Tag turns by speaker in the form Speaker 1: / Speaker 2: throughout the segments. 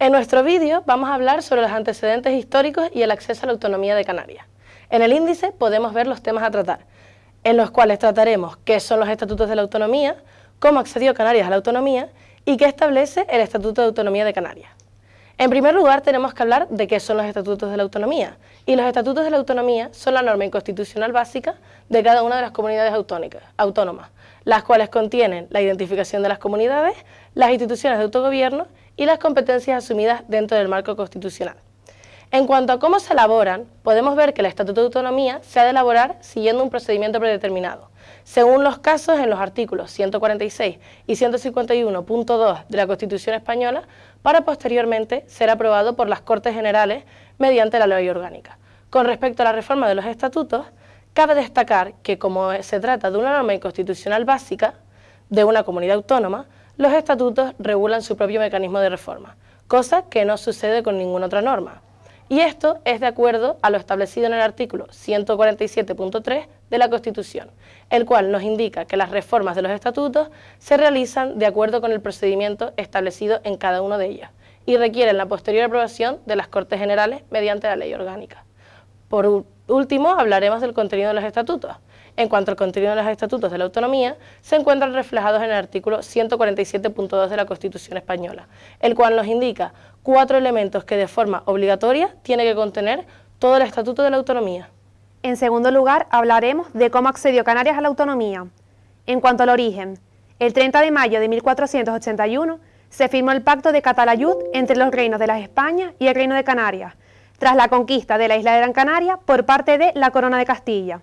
Speaker 1: En nuestro vídeo vamos a hablar sobre los antecedentes históricos y el acceso a la autonomía de Canarias. En el índice podemos ver los temas a tratar, en los cuales trataremos qué son los estatutos de la autonomía, cómo accedió Canarias a la autonomía y qué establece el Estatuto de Autonomía de Canarias. En primer lugar, tenemos que hablar de qué son los estatutos de la autonomía. Y los estatutos de la autonomía son la norma inconstitucional básica de cada una de las comunidades autónomas, las cuales contienen la identificación de las comunidades, las instituciones de autogobierno y las competencias asumidas dentro del marco constitucional. En cuanto a cómo se elaboran, podemos ver que el Estatuto de Autonomía se ha de elaborar siguiendo un procedimiento predeterminado, según los casos en los artículos 146 y 151.2 de la Constitución Española, para posteriormente ser aprobado por las Cortes Generales mediante la ley orgánica. Con respecto a la reforma de los estatutos, cabe destacar que como se trata de una norma inconstitucional básica de una comunidad autónoma, los estatutos regulan su propio mecanismo de reforma, cosa que no sucede con ninguna otra norma. Y esto es de acuerdo a lo establecido en el artículo 147.3 de la Constitución, el cual nos indica que las reformas de los estatutos se realizan de acuerdo con el procedimiento establecido en cada uno de ellos y requieren la posterior aprobación de las Cortes Generales mediante la ley orgánica. Por último, hablaremos del contenido de los estatutos. En cuanto al contenido de los estatutos de la autonomía, se encuentran reflejados en el artículo 147.2 de la Constitución española, el cual nos indica cuatro elementos que de forma obligatoria tiene que contener todo el estatuto de la autonomía.
Speaker 2: En segundo lugar, hablaremos de cómo accedió Canarias a la autonomía. En cuanto al origen, el 30 de mayo de 1481 se firmó el Pacto de Catalayud entre los reinos de las España y el Reino de Canarias, tras la conquista de la isla de Gran Canaria por parte de la Corona de Castilla.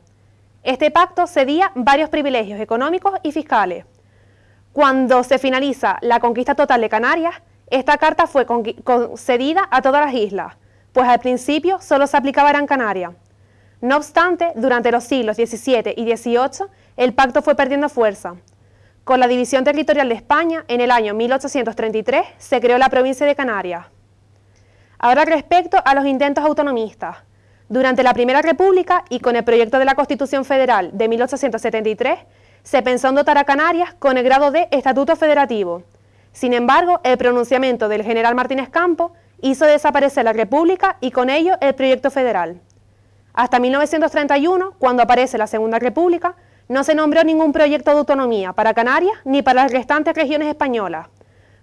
Speaker 2: Este pacto cedía varios privilegios económicos y fiscales. Cuando se finaliza la conquista total de Canarias, esta carta fue concedida a todas las islas, pues al principio solo se aplicaba a Gran Canaria. No obstante, durante los siglos XVII y XVIII, el pacto fue perdiendo fuerza. Con la división territorial de España, en el año 1833 se creó la provincia de Canarias. Ahora respecto a los intentos autonomistas. Durante la Primera República y con el proyecto de la Constitución Federal de 1873, se pensó en dotar a Canarias con el grado de Estatuto Federativo. Sin embargo, el pronunciamiento del general Martínez Campo hizo desaparecer la República y con ello el proyecto federal. Hasta 1931, cuando aparece la Segunda República, no se nombró ningún proyecto de autonomía para Canarias ni para las restantes regiones españolas.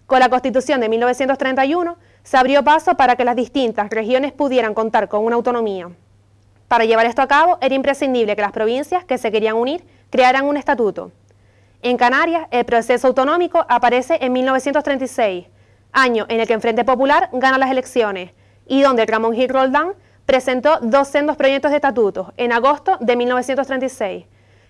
Speaker 2: Con la Constitución de 1931 se abrió paso para que las distintas regiones pudieran contar con una autonomía. Para llevar esto a cabo era imprescindible que las provincias que se querían unir crearan un estatuto. En Canarias, el proceso autonómico aparece en 1936, año en el que el Frente Popular gana las elecciones y donde Ramón Gil Roldán presentó dos sendos proyectos de estatutos en agosto de 1936.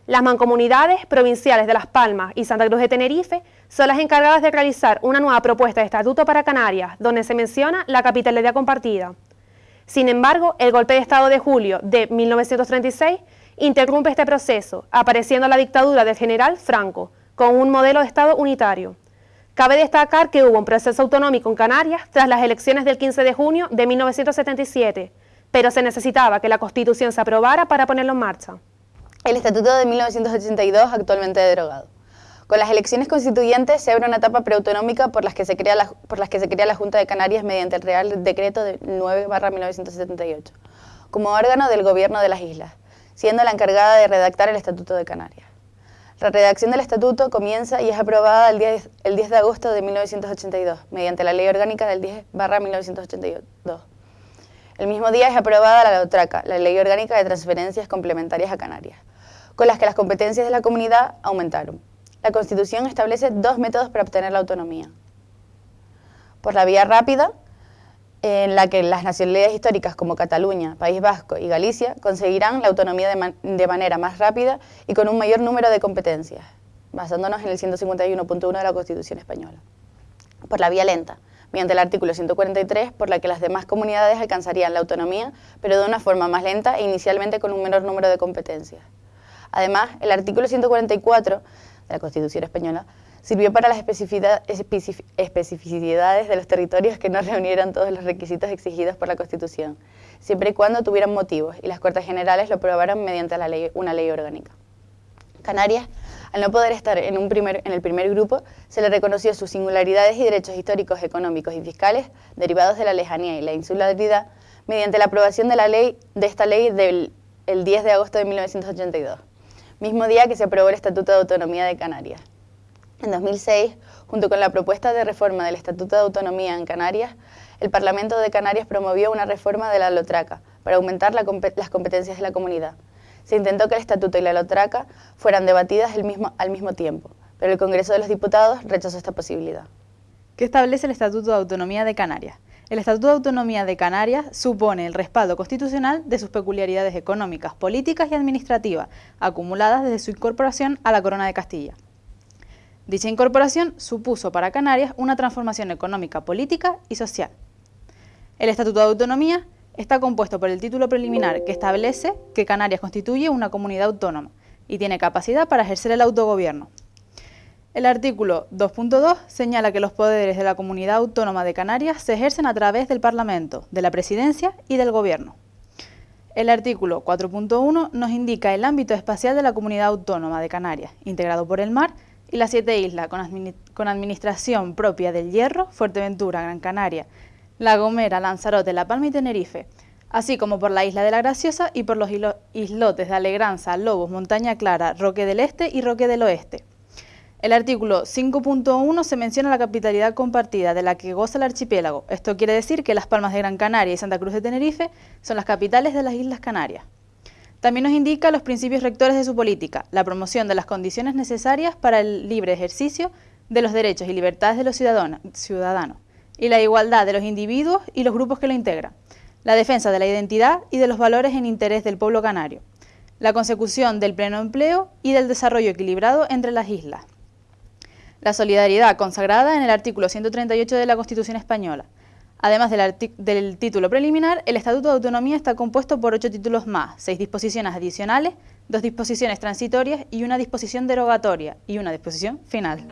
Speaker 2: Las mancomunidades provinciales de Las Palmas y Santa Cruz de Tenerife son las encargadas de realizar una nueva propuesta de estatuto para Canarias, donde se menciona la capitalidad compartida. Sin embargo, el golpe de Estado de julio de 1936 interrumpe este proceso, apareciendo la dictadura del general Franco, con un modelo de Estado unitario. Cabe destacar que hubo un proceso autonómico en Canarias tras las elecciones del 15 de junio de 1977, pero se necesitaba que la Constitución se aprobara para ponerlo en marcha.
Speaker 3: El Estatuto de 1982 actualmente derogado. Con las elecciones constituyentes se abre una etapa preautonómica por las que se crea la, que se crea la Junta de Canarias mediante el Real Decreto de 9 1978, como órgano del gobierno de las islas, siendo la encargada de redactar el Estatuto de Canarias. La redacción del Estatuto comienza y es aprobada el 10, el 10 de agosto de 1982, mediante la Ley Orgánica del 10 1982. El mismo día es aprobada la LOTRACA, la Ley Orgánica de Transferencias Complementarias a Canarias, con las que las competencias de la comunidad aumentaron. La Constitución establece dos métodos para obtener la autonomía. Por la vía rápida, en la que las nacionalidades históricas como Cataluña, País Vasco y Galicia conseguirán la autonomía de, manera más rápida y con un mayor número de competencias, basándonos en el 151.1 de la Constitución española. Por la vía lenta, mediante el artículo 143, por la que las demás comunidades alcanzarían la autonomía, pero de una forma más lenta e inicialmente con un menor número de competencias. Además, el artículo 144 la Constitución española, sirvió para las especificidades de los territorios que no reunieran todos los requisitos exigidos por la Constitución, siempre y cuando tuvieran motivos, y las Cortes Generales lo aprobaron mediante una ley orgánica. Canarias Al no poder estar en el primer grupo, se le reconoció sus singularidades y derechos históricos, económicos y fiscales derivados de la lejanía y la insularidad mediante la aprobación de, la ley, de esta ley del el 10 de agosto de 1982, mismo día que se aprobó el Estatuto de Autonomía de Canarias. En 2006, junto con la propuesta de reforma del Estatuto de Autonomía en Canarias, el Parlamento de Canarias promovió una reforma de la Lotraca para aumentar las competencias de la comunidad. Se intentó que el Estatuto y la Lotraca fueran debatidas al mismo tiempo, pero el Congreso de los Diputados rechazó esta posibilidad.
Speaker 4: ¿Qué establece el Estatuto de Autonomía de Canarias? El Estatuto de Autonomía de Canarias supone el respaldo constitucional de sus peculiaridades económicas, políticas y administrativas, acumuladas desde su incorporación a la Corona de Castilla. Dicha incorporación supuso para Canarias una transformación económica, política y social. El Estatuto de Autonomía está compuesto por el título preliminar que establece que Canarias constituye una comunidad autónoma y tiene capacidad para ejercer el autogobierno. El artículo 2.2 señala que los poderes de la Comunidad Autónoma de Canarias se ejercen a través del Parlamento, de la Presidencia y del Gobierno. El artículo 4.1 nos indica el ámbito espacial de la Comunidad Autónoma de Canarias, integrado por el mar y las siete islas con, administración propia del Hierro, Fuerteventura, Gran Canaria, La Gomera, Lanzarote, La Palma y Tenerife, así como por la isla de la Graciosa y por los islotes de Alegranza, Lobos, Montaña Clara, Roque del Este y Roque del Oeste. El artículo 5.1 se menciona la capitalidad compartida de la que goza el archipiélago. Esto quiere decir que Las Palmas de Gran Canaria y Santa Cruz de Tenerife son las capitales de las Islas Canarias. También nos indica los principios rectores de su política, la promoción de las condiciones necesarias para el libre ejercicio de los derechos y libertades de los ciudadanos y la igualdad de los individuos y los grupos que lo integran, la defensa de la identidad y de los valores en interés del pueblo canario, la consecución del pleno empleo y del desarrollo equilibrado entre las islas, la solidaridad consagrada en el artículo 138 de la Constitución Española. Además del, título preliminar, el Estatuto de Autonomía está compuesto por ocho títulos más, seis disposiciones adicionales, dos disposiciones transitorias y una disposición derogatoria y una disposición final.